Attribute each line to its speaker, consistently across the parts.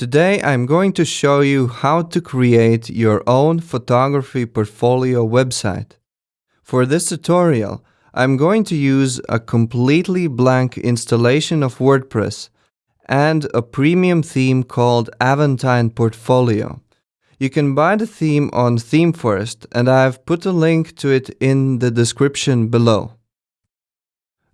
Speaker 1: Today I'm going to show you how to create your own photography portfolio website. For this tutorial, I'm going to use a completely blank installation of WordPress and a premium theme called Aventine Portfolio. You can buy the theme on ThemeForest and I've put a link to it in the description below.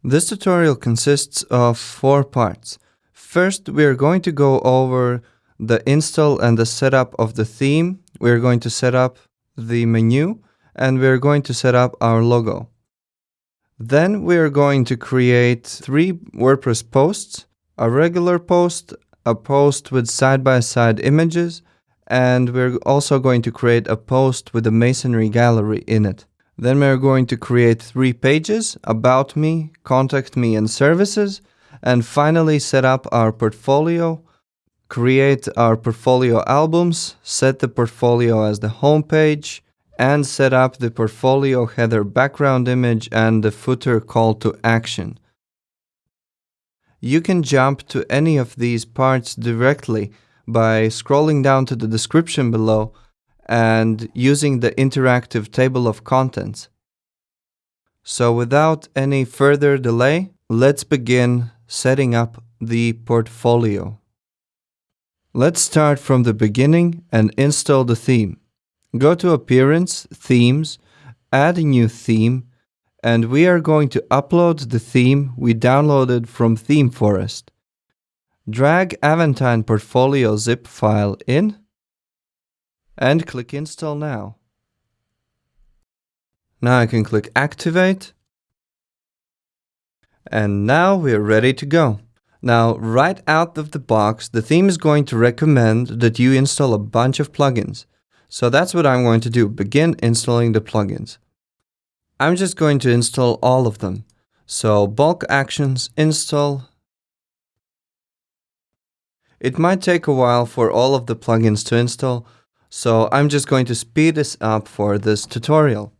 Speaker 1: This tutorial consists of four parts. First, we are going to go over the install and the setup of the theme. We're going to set up the menu and we're going to set up our logo. Then we're going to create three WordPress posts, a regular post, a post with side-by-side -side images, and we're also going to create a post with a masonry gallery in it. Then we're going to create three pages, about me, contact me and services, and finally set up our portfolio create our portfolio albums, set the portfolio as the home page, and set up the portfolio header background image and the footer call to action. You can jump to any of these parts directly by scrolling down to the description below and using the interactive table of contents. So without any further delay, let's begin setting up the portfolio. Let's start from the beginning and install the theme. Go to Appearance, Themes, add a new theme, and we are going to upload the theme we downloaded from ThemeForest. Drag Aventine Portfolio zip file in and click Install Now. Now I can click Activate and now we're ready to go. Now, right out of the box, the theme is going to recommend that you install a bunch of plugins. So that's what I'm going to do, begin installing the plugins. I'm just going to install all of them. So bulk actions, install. It might take a while for all of the plugins to install, so I'm just going to speed this up for this tutorial.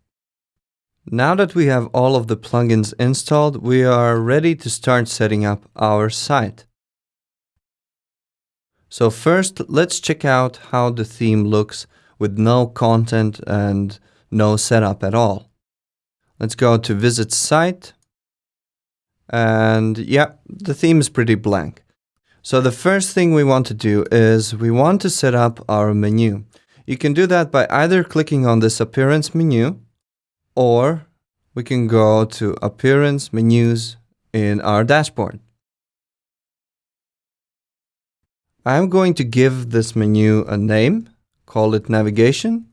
Speaker 1: Now that we have all of the plugins installed, we are ready to start setting up our site. So first, let's check out how the theme looks with no content and no setup at all. Let's go to visit site. And yeah, the theme is pretty blank. So the first thing we want to do is we want to set up our menu. You can do that by either clicking on this appearance menu or we can go to Appearance Menus in our dashboard. I'm going to give this menu a name, call it Navigation,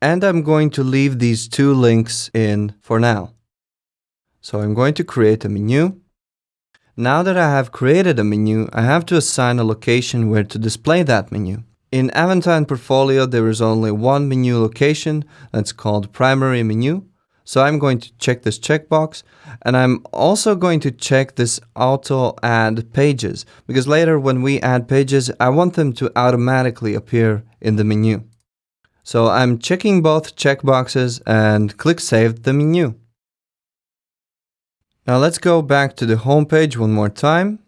Speaker 1: and I'm going to leave these two links in for now. So I'm going to create a menu. Now that I have created a menu, I have to assign a location where to display that menu. In Aventine Portfolio, there is only one menu location that's called Primary Menu. So I'm going to check this checkbox and I'm also going to check this auto add pages because later when we add pages, I want them to automatically appear in the menu. So I'm checking both checkboxes and click Save the menu. Now let's go back to the home page one more time.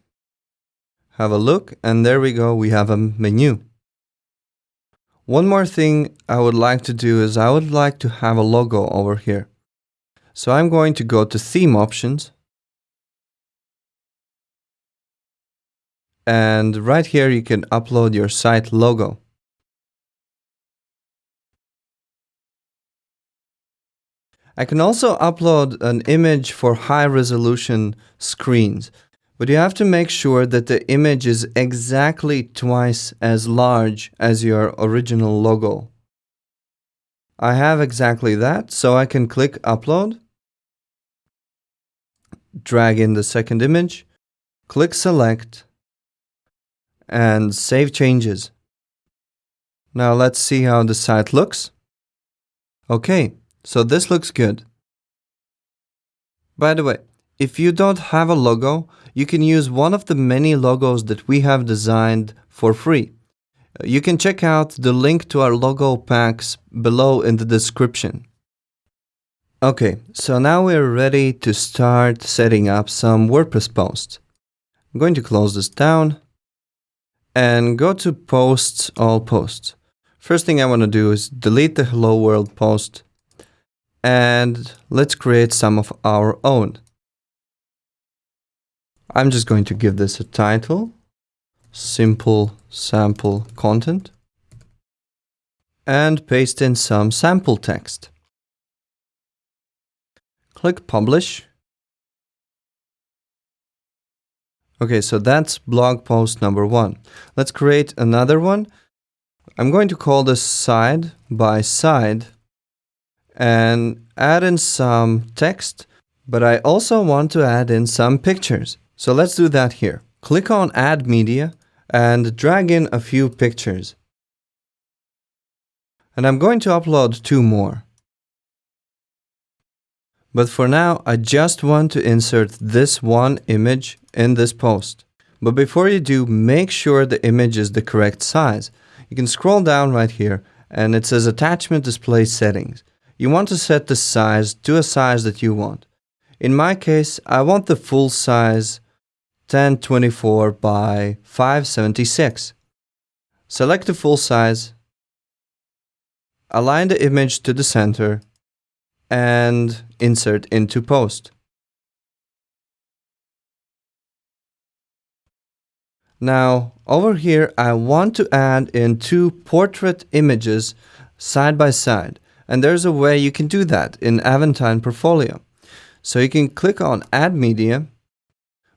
Speaker 1: Have a look and there we go, we have a menu. One more thing I would like to do is I would like to have a logo over here. So I'm going to go to theme options. And right here you can upload your site logo. I can also upload an image for high resolution screens. But you have to make sure that the image is exactly twice as large as your original logo. I have exactly that, so I can click Upload, drag in the second image, click Select, and Save Changes. Now let's see how the site looks. Okay, so this looks good. By the way, if you don't have a logo, you can use one of the many logos that we have designed for free. Uh, you can check out the link to our logo packs below in the description. Okay, so now we're ready to start setting up some WordPress posts. I'm going to close this down and go to posts, all posts. First thing I want to do is delete the hello world post and let's create some of our own. I'm just going to give this a title, simple sample content, and paste in some sample text. Click publish Okay, so that's blog post number one. Let's create another one. I'm going to call this side by side and add in some text, but I also want to add in some pictures. So let's do that here. Click on add media and drag in a few pictures. And I'm going to upload two more. But for now, I just want to insert this one image in this post. But before you do, make sure the image is the correct size. You can scroll down right here and it says attachment display settings. You want to set the size to a size that you want. In my case, I want the full size 1024 by 576. Select the full size, align the image to the center and insert into post. Now, over here, I want to add in two portrait images side by side. And there's a way you can do that in Aventine Portfolio. So you can click on Add Media,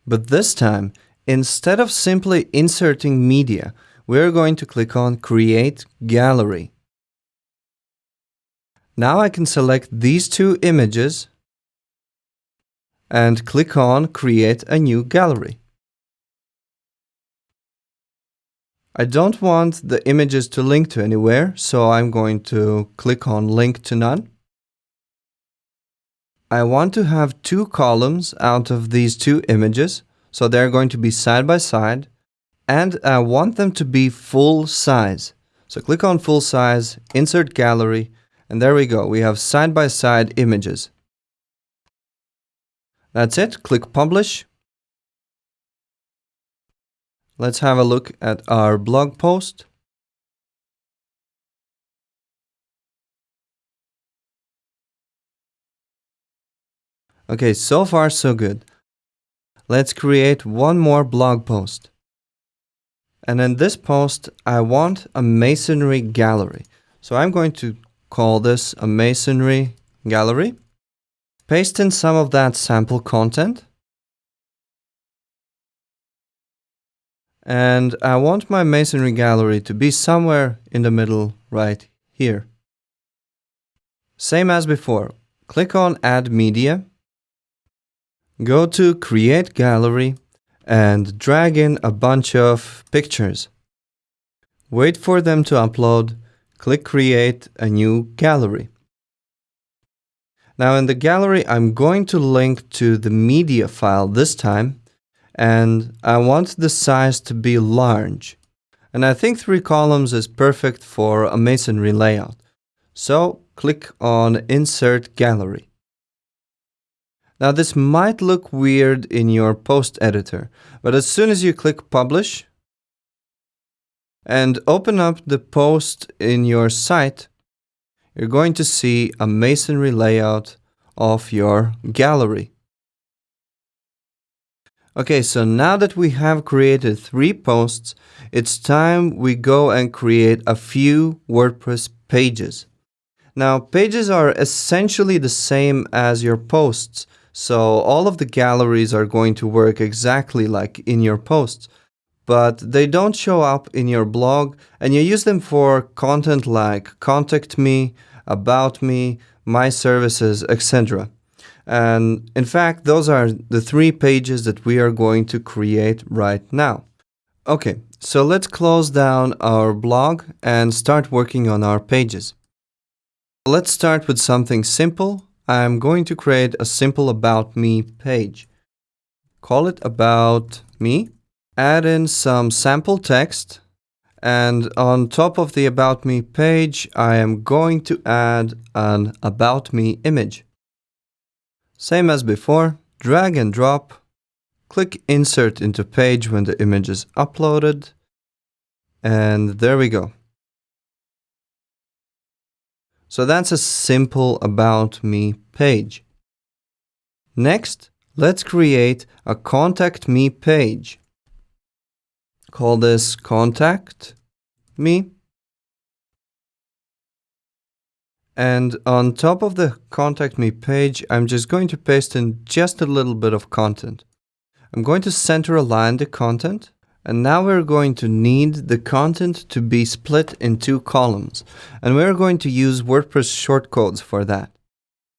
Speaker 1: but this time, instead of simply inserting media, we're going to click on Create Gallery. Now I can select these two images and click on Create a new gallery. I don't want the images to link to anywhere, so I'm going to click on Link to None. I want to have two columns out of these two images, so they're going to be side by side, and I want them to be full size. So click on Full Size, Insert Gallery, and there we go, we have side-by-side images. That's it, click Publish. Let's have a look at our blog post. Okay, so far so good. Let's create one more blog post. And in this post, I want a masonry gallery. So I'm going to call this a masonry gallery. Paste in some of that sample content. And I want my masonry gallery to be somewhere in the middle right here. Same as before, click on Add Media, go to Create Gallery and drag in a bunch of pictures. Wait for them to upload click Create a new gallery. Now in the gallery, I'm going to link to the media file this time, and I want the size to be large. And I think three columns is perfect for a masonry layout. So click on Insert Gallery. Now this might look weird in your post editor, but as soon as you click Publish, and open up the post in your site, you're going to see a masonry layout of your gallery. Okay, so now that we have created three posts, it's time we go and create a few WordPress pages. Now, pages are essentially the same as your posts, so all of the galleries are going to work exactly like in your posts but they don't show up in your blog and you use them for content like contact me, about me, my services, etc. And in fact, those are the three pages that we are going to create right now. Okay, so let's close down our blog and start working on our pages. Let's start with something simple. I'm going to create a simple About Me page. Call it About Me add in some sample text and on top of the About Me page, I am going to add an About Me image. Same as before, drag and drop click Insert into page when the image is uploaded. And there we go. So that's a simple About Me page. Next, let's create a Contact Me page. Call this Contact Me. And on top of the Contact Me page, I'm just going to paste in just a little bit of content. I'm going to center align the content. And now we're going to need the content to be split in two columns. And we're going to use WordPress shortcodes for that.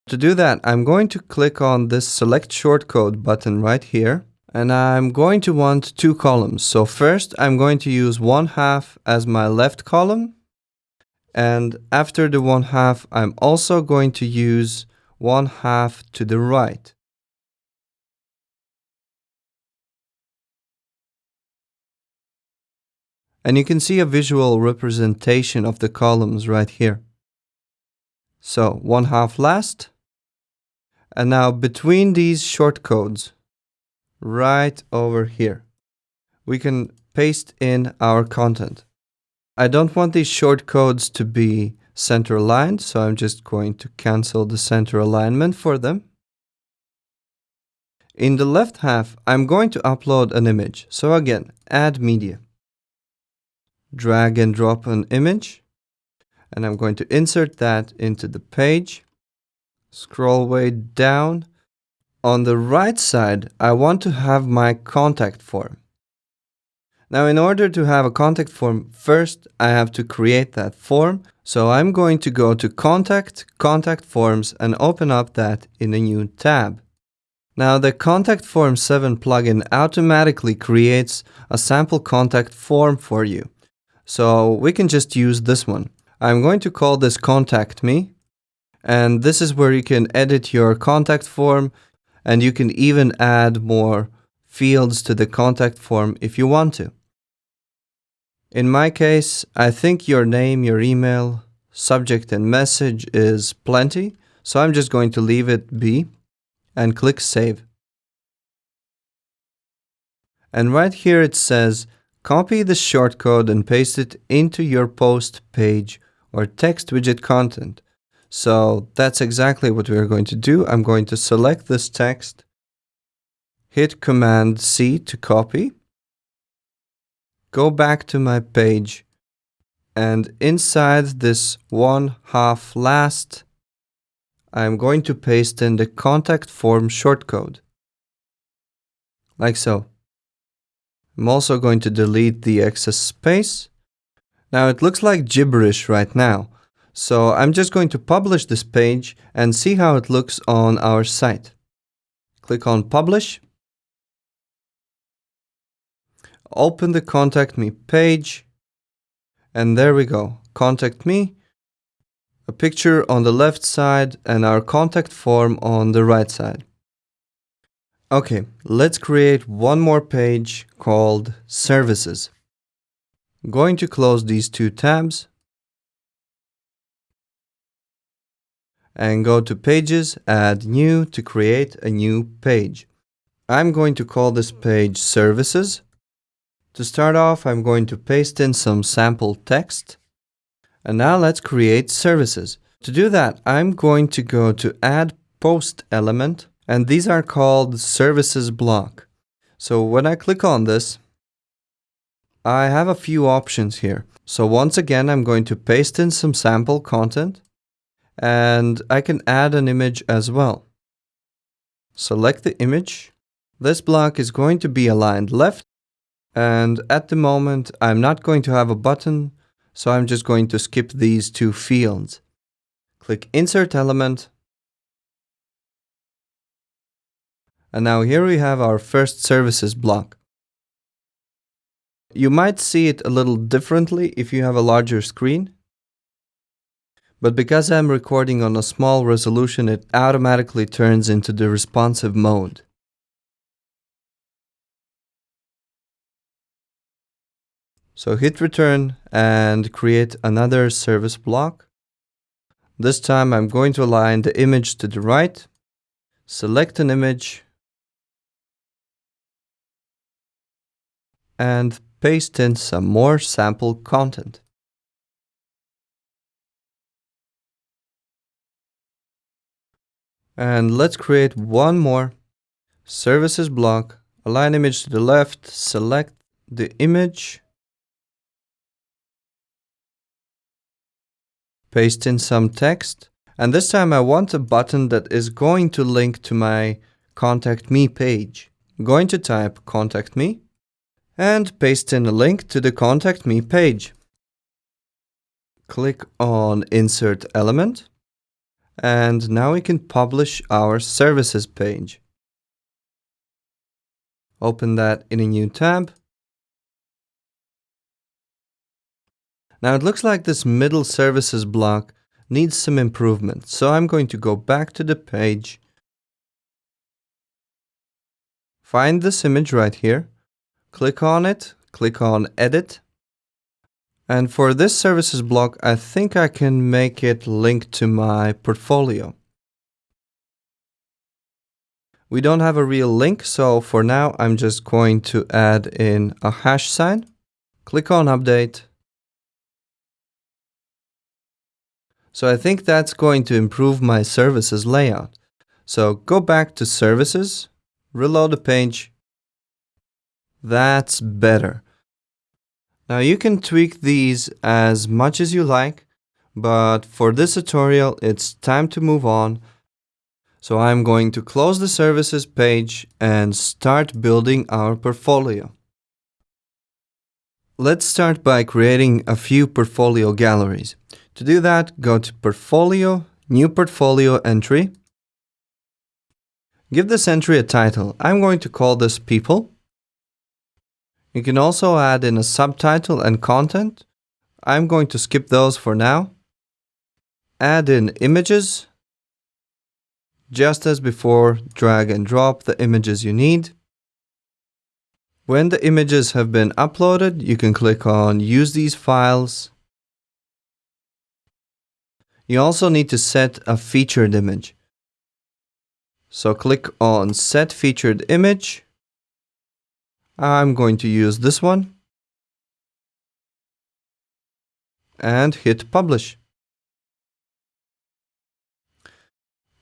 Speaker 1: To do that, I'm going to click on this select shortcode button right here. And I'm going to want two columns. So first, I'm going to use one half as my left column and after the one half, I'm also going to use one half to the right. And you can see a visual representation of the columns right here. So one half last. And now between these shortcodes, right over here, we can paste in our content. I don't want these short codes to be center aligned, so I'm just going to cancel the center alignment for them. In the left half, I'm going to upload an image. So again, add media. Drag and drop an image. And I'm going to insert that into the page. Scroll way down. On the right side, I want to have my contact form. Now, in order to have a contact form, first I have to create that form. So I'm going to go to Contact, Contact Forms and open up that in a new tab. Now the Contact Form 7 plugin automatically creates a sample contact form for you. So we can just use this one. I'm going to call this Contact Me. And this is where you can edit your contact form and you can even add more fields to the contact form if you want to. In my case, I think your name, your email, subject and message is plenty, so I'm just going to leave it be and click Save. And right here it says, copy the shortcode and paste it into your post page or text widget content. So that's exactly what we're going to do. I'm going to select this text, hit Command C to copy, go back to my page and inside this one half last I'm going to paste in the contact form shortcode like so. I'm also going to delete the excess space. Now it looks like gibberish right now, so I'm just going to publish this page and see how it looks on our site. Click on Publish. Open the contact me page. And there we go. Contact me. A picture on the left side and our contact form on the right side okay let's create one more page called services going to close these two tabs and go to pages add new to create a new page I'm going to call this page services to start off, I'm going to paste in some sample text. And now let's create services. To do that, I'm going to go to add post element and these are called services block. So when I click on this, I have a few options here. So once again, I'm going to paste in some sample content and I can add an image as well. Select the image. This block is going to be aligned left and at the moment, I'm not going to have a button, so I'm just going to skip these two fields. Click Insert Element. And now here we have our first services block. You might see it a little differently if you have a larger screen. But because I'm recording on a small resolution, it automatically turns into the responsive mode. So hit return and create another service block. This time I'm going to align the image to the right, select an image, and paste in some more sample content. And let's create one more services block, align image to the left, select the image, paste in some text, and this time I want a button that is going to link to my contact me page. I'm going to type contact me and paste in a link to the contact me page. Click on insert element and now we can publish our services page. Open that in a new tab. Now it looks like this middle services block needs some improvement, so I'm going to go back to the page, find this image right here, click on it, click on edit, and for this services block, I think I can make it link to my portfolio. We don't have a real link, so for now, I'm just going to add in a hash sign. Click on update. So I think that's going to improve my services layout. So go back to services, reload the page. That's better. Now you can tweak these as much as you like, but for this tutorial it's time to move on. So I'm going to close the services page and start building our portfolio. Let's start by creating a few portfolio galleries. To do that, go to Portfolio, New Portfolio Entry. Give this entry a title. I'm going to call this People. You can also add in a subtitle and content. I'm going to skip those for now. Add in images. Just as before, drag and drop the images you need. When the images have been uploaded, you can click on Use these files. You also need to set a featured image. So click on Set Featured Image I'm going to use this one and hit publish.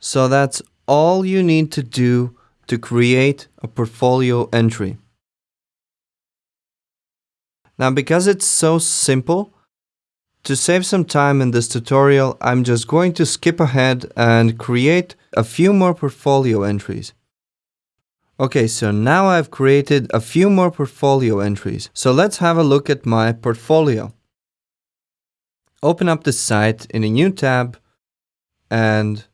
Speaker 1: So that's all you need to do to create a portfolio entry. Now because it's so simple, to save some time in this tutorial, I'm just going to skip ahead and create a few more portfolio entries. Okay, so now I've created a few more portfolio entries. So let's have a look at my portfolio. Open up the site in a new tab and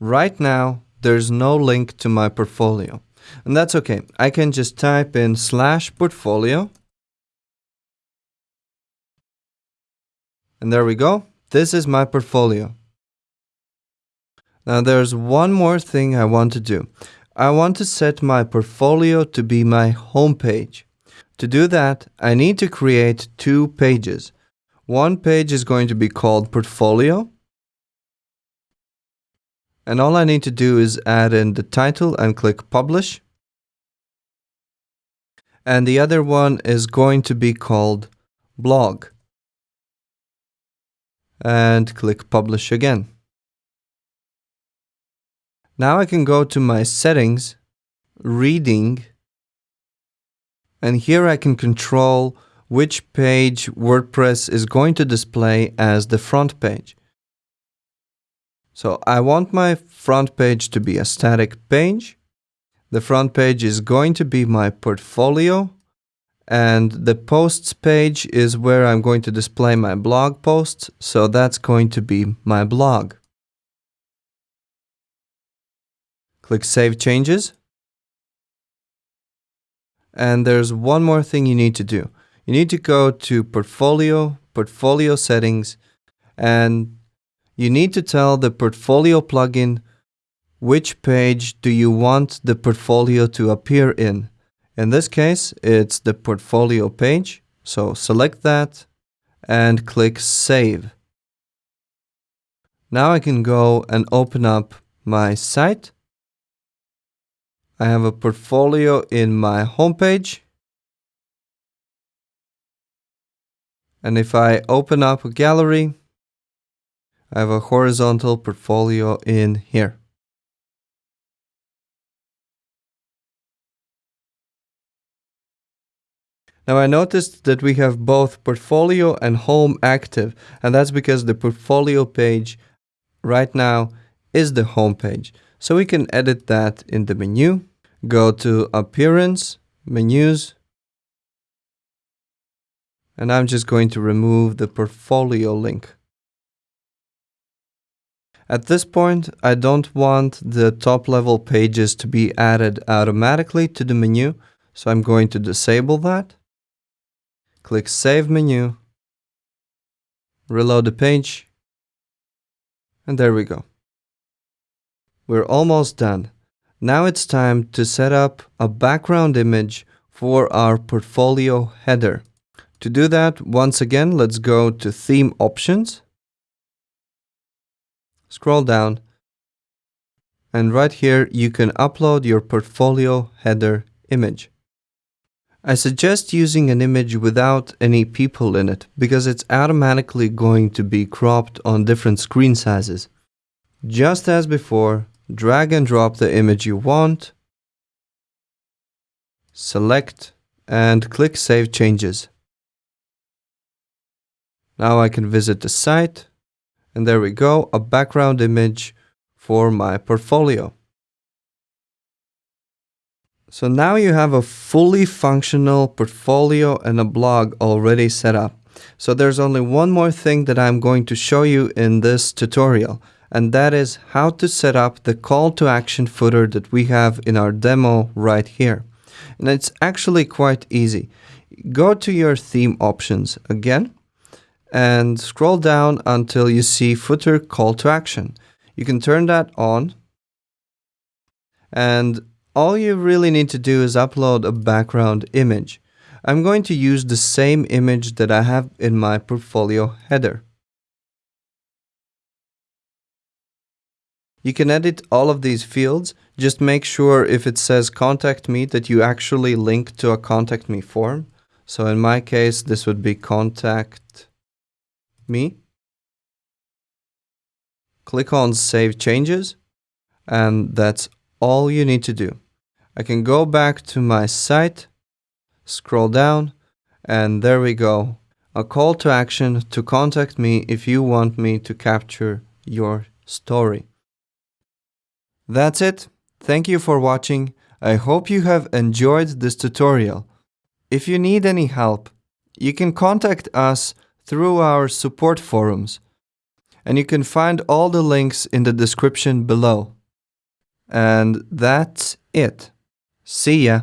Speaker 1: right now there's no link to my portfolio. And that's okay. I can just type in slash portfolio. And there we go. This is my portfolio. Now there's one more thing I want to do. I want to set my portfolio to be my home page. To do that, I need to create two pages. One page is going to be called Portfolio. And all I need to do is add in the title and click Publish. And the other one is going to be called Blog. And click Publish again. Now I can go to my settings, reading, and here I can control which page WordPress is going to display as the front page. So I want my front page to be a static page. The front page is going to be my portfolio and the posts page is where I'm going to display my blog posts. So that's going to be my blog. Click Save Changes. And there's one more thing you need to do. You need to go to Portfolio, Portfolio Settings, and you need to tell the Portfolio plugin which page do you want the portfolio to appear in. In this case, it's the portfolio page. So select that and click Save. Now I can go and open up my site I have a portfolio in my homepage. And if I open up a gallery, I have a horizontal portfolio in here. Now I noticed that we have both portfolio and home active and that's because the portfolio page right now is the home page. So we can edit that in the menu, go to appearance, menus, and I'm just going to remove the portfolio link. At this point, I don't want the top level pages to be added automatically to the menu, so I'm going to disable that. Click Save Menu, reload the page, and there we go. We're almost done. Now it's time to set up a background image for our portfolio header. To do that, once again, let's go to Theme Options, scroll down, and right here you can upload your portfolio header image. I suggest using an image without any people in it because it's automatically going to be cropped on different screen sizes. Just as before, drag and drop the image you want, select and click Save Changes. Now I can visit the site and there we go, a background image for my portfolio. So now you have a fully functional portfolio and a blog already set up. So there's only one more thing that I'm going to show you in this tutorial, and that is how to set up the call to action footer that we have in our demo right here. And it's actually quite easy. Go to your theme options again and scroll down until you see footer call to action. You can turn that on and all you really need to do is upload a background image. I'm going to use the same image that I have in my portfolio header. You can edit all of these fields, just make sure if it says contact me that you actually link to a contact me form. So in my case, this would be contact me. Click on save changes and that's all you need to do. I can go back to my site, scroll down, and there we go. A call to action to contact me if you want me to capture your story. That's it. Thank you for watching. I hope you have enjoyed this tutorial. If you need any help, you can contact us through our support forums, and you can find all the links in the description below. And that's it. See ya.